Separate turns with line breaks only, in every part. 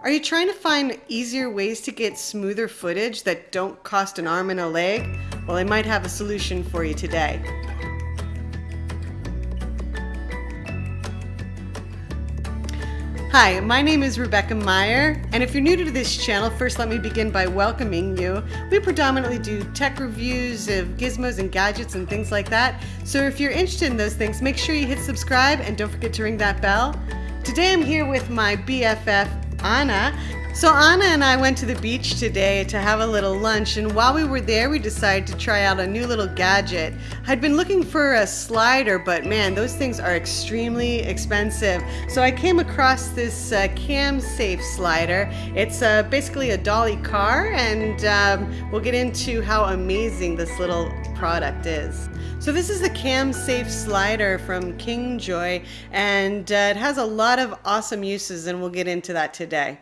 Are you trying to find easier ways to get smoother footage that don't cost an arm and a leg? Well, I might have a solution for you today. Hi, my name is Rebecca Meyer, and if you're new to this channel, first let me begin by welcoming you. We predominantly do tech reviews of gizmos and gadgets and things like that, so if you're interested in those things, make sure you hit subscribe and don't forget to ring that bell. Today I'm here with my BFF, Anna, so Anna and I went to the beach today to have a little lunch and while we were there we decided to try out a new little gadget. I'd been looking for a slider but man those things are extremely expensive. So I came across this uh, cam safe slider. It's uh, basically a dolly car and um, we'll get into how amazing this little product is. So this is the cam safe slider from Kingjoy and uh, it has a lot of awesome uses and we'll get into that today.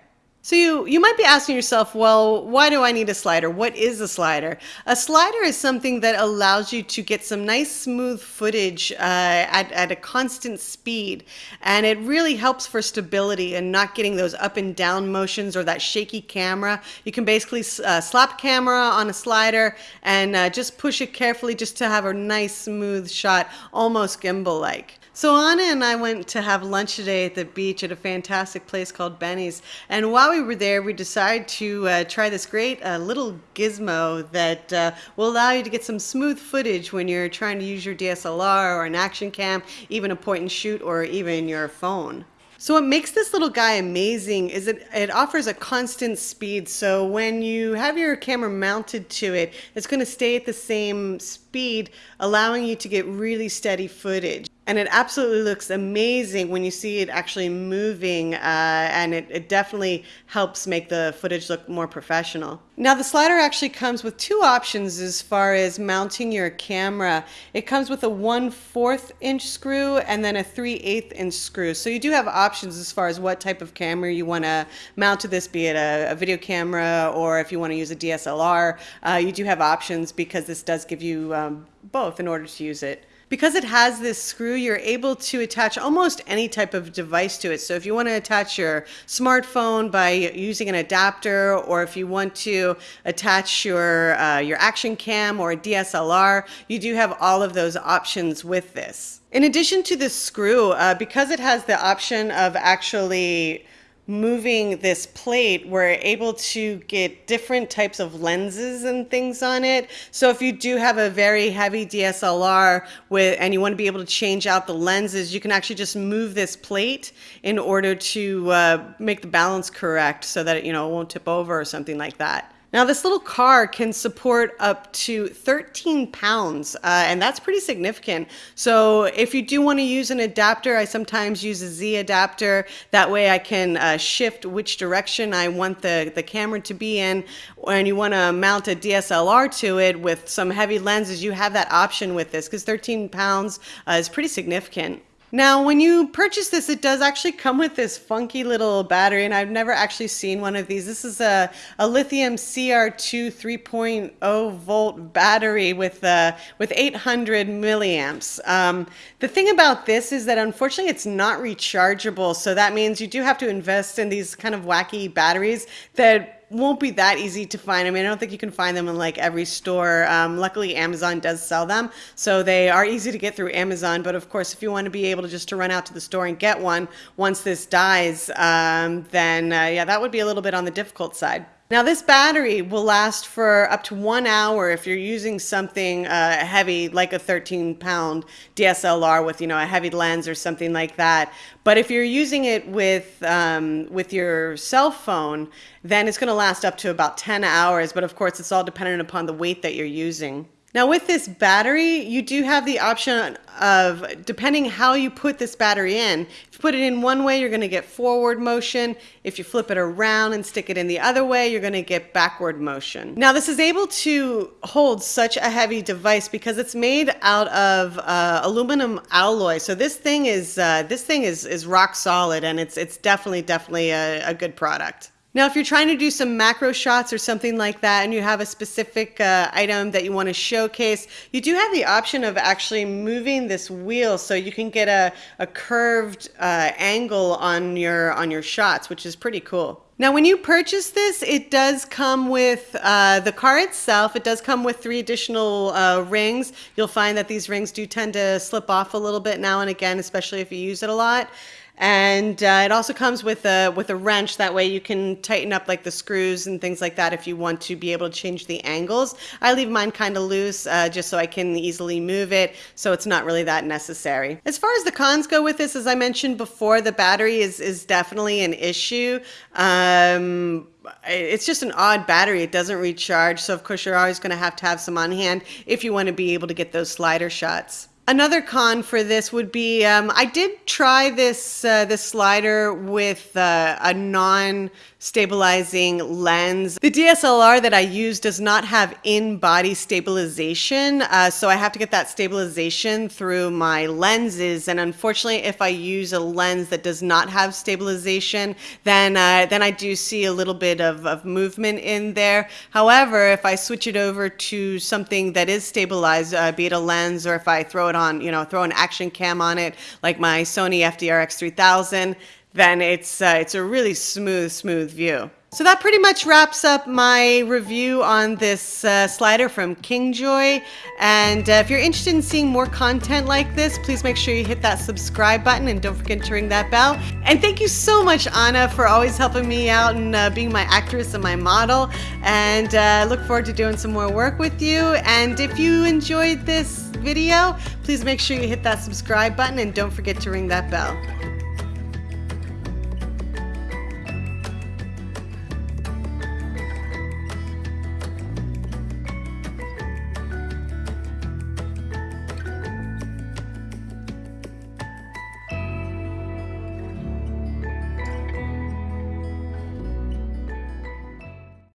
So you, you might be asking yourself, well, why do I need a slider? What is a slider? A slider is something that allows you to get some nice smooth footage uh, at, at a constant speed. And it really helps for stability and not getting those up and down motions or that shaky camera. You can basically uh, slap camera on a slider and uh, just push it carefully just to have a nice smooth shot, almost gimbal-like. So Anna and I went to have lunch today at the beach at a fantastic place called Benny's. And while we were there, we decided to uh, try this great uh, little gizmo that uh, will allow you to get some smooth footage when you're trying to use your DSLR or an action cam, even a point and shoot, or even your phone. So what makes this little guy amazing is it, it offers a constant speed. So when you have your camera mounted to it, it's going to stay at the same speed, allowing you to get really steady footage and it absolutely looks amazing when you see it actually moving uh, and it, it, definitely helps make the footage look more professional. Now the slider actually comes with two options as far as mounting your camera. It comes with a 1 4th inch screw and then a 3 8 inch screw. So you do have options as far as what type of camera you want to mount to this, be it a, a, video camera or if you want to use a DSLR. Uh, you do have options because this does give you um, both in order to use it. Because it has this screw, you're able to attach almost any type of device to it. So if you want to attach your smartphone by using an adapter, or if you want to attach your, uh, your action cam or a DSLR, you do have all of those options with this. In addition to the screw, uh, because it has the option of actually moving this plate, we're able to get different types of lenses and things on it. So if you do have a very heavy DSLR with, and you want to be able to change out the lenses, you can actually just move this plate in order to uh, make the balance correct so that it, you know, it won't tip over or something like that. Now this little car can support up to 13 pounds, uh, and that's pretty significant. So if you do want to use an adapter, I sometimes use a Z adapter. That way I can uh, shift which direction I want the, the camera to be in. And you want to mount a DSLR to it with some heavy lenses, you have that option with this because 13 pounds uh, is pretty significant. Now, when you purchase this, it does actually come with this funky little battery, and I've never actually seen one of these. This is a, a lithium CR2 3.0 volt battery with, uh, with 800 milliamps. Um, the thing about this is that unfortunately it's not rechargeable, so that means you do have to invest in these kind of wacky batteries that won't be that easy to find. I mean, I don't think you can find them in like every store. Um, luckily, Amazon does sell them, so they are easy to get through Amazon. But of course, if you want to be able to just to run out to the store and get one once this dies, um, then uh, yeah, that would be a little bit on the difficult side. Now this battery will last for up to one hour if you're using something uh, heavy like a 13 pound DSLR with you know a heavy lens or something like that. But if you're using it with um, with your cell phone, then it's going to last up to about 10 hours. But of course, it's all dependent upon the weight that you're using. Now with this battery, you do have the option of, depending how you put this battery in, if you put it in one way, you're gonna get forward motion. If you flip it around and stick it in the other way, you're gonna get backward motion. Now this is able to hold such a heavy device because it's made out of uh, aluminum alloy. So this thing is, uh, this thing is, is rock solid and it's, it's definitely, definitely a, a good product. Now, if you're trying to do some macro shots or something like that, and you have a specific uh, item that you want to showcase, you do have the option of actually moving this wheel so you can get a, a curved uh, angle on your on your shots, which is pretty cool. Now, when you purchase this, it does come with uh, the car itself. It does come with three additional uh, rings. You'll find that these rings do tend to slip off a little bit now and again, especially if you use it a lot and uh, it also comes with a with a wrench that way you can tighten up like the screws and things like that if you want to be able to change the angles i leave mine kind of loose uh, just so i can easily move it so it's not really that necessary as far as the cons go with this as i mentioned before the battery is is definitely an issue um, it's just an odd battery. It doesn't recharge. So, of course, you're always going to have to have some on hand if you want to be able to get those slider shots. Another con for this would be um, I did try this uh, this slider with uh, a non stabilizing lens. The DSLR that I use does not have in-body stabilization, uh, so I have to get that stabilization through my lenses. And unfortunately, if I use a lens that does not have stabilization, then uh, then I do see a little bit of, of movement in there. However, if I switch it over to something that is stabilized, uh, be it a lens or if I throw it on, you know, throw an action cam on it, like my Sony FDR-X3000, then it's, uh, it's a really smooth, smooth view. So that pretty much wraps up my review on this uh, slider from Kingjoy. And uh, if you're interested in seeing more content like this, please make sure you hit that subscribe button and don't forget to ring that bell. And thank you so much, Anna, for always helping me out and uh, being my actress and my model. And uh, look forward to doing some more work with you. And if you enjoyed this video, please make sure you hit that subscribe button and don't forget to ring that bell.